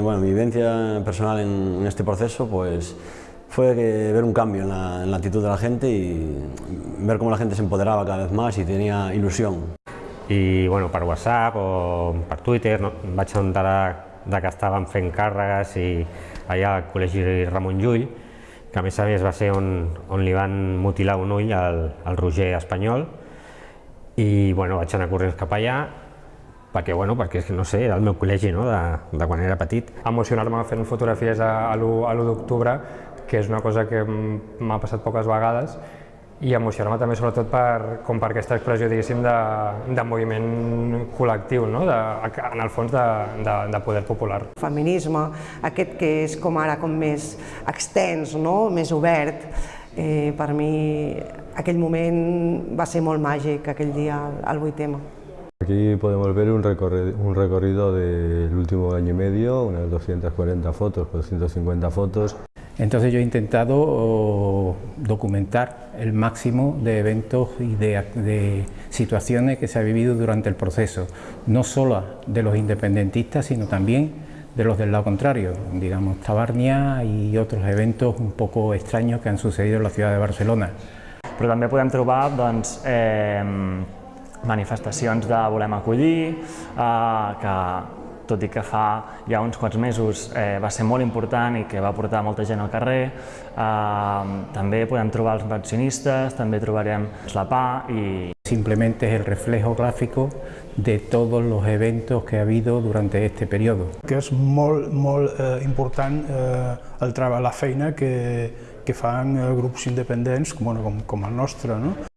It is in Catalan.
Bueno, mi vivencia personal en, este proceso pues, fue ver un cambio en la, en la, actitud de la gente y ver cómo la gente se empoderaba cada vez más y tenía ilusión. I bueno, per WhatsApp o per Twitter no, em vaig enterar de que estaven fent càrregues i allà al Col·legi Ramon Llull, que a més a més va ser on, on li van mutilar un ull al, al Roger Espanyol, i bueno, vaig anar corrents cap allà perquè, bueno, perquè no sé, era el meu col·legi no? de, de quan era petit. Emocionar-me fent fotografies a, a l'1 d'octubre, que és una cosa que m'ha passat poques vegades, i emocionar-me també sobretot per, com per aquesta expressió diguéssim de, de moviment col·lectiu, no? de, en el fons de, de, de poder popular. Feminisme, aquest que és com ara com més extens, no? més obert, eh, per mi aquell moment va ser molt màgic, aquell dia al 8M. Aquí podemos ver un recorrido, un recorrido del último año y medio, unas 240 fotos, 250 fotos. Entonces yo he intentado documentar el máximo de eventos y de, de, situaciones que se ha vivido durante el proceso, no solo de los independentistas, sino también de los del lado contrario, digamos Tabarnia y otros eventos un poco extraños que han sucedido en la ciudad de Barcelona. Però també podem trobar doncs, eh, manifestacions de volem acollir, eh, que tot i que fa ja uns quants mesos eh, va ser molt important i que va portar molta gent al carrer. Eh, també podem trobar els pensionistes, també trobarem la PA i... Simplemente es el reflejo gráfico de todos los eventos que ha habido durante este periodo. Que és molt, molt eh, important eh, el treball, la feina que, que fan eh, grups independents com, bueno, com, com el nostre. No?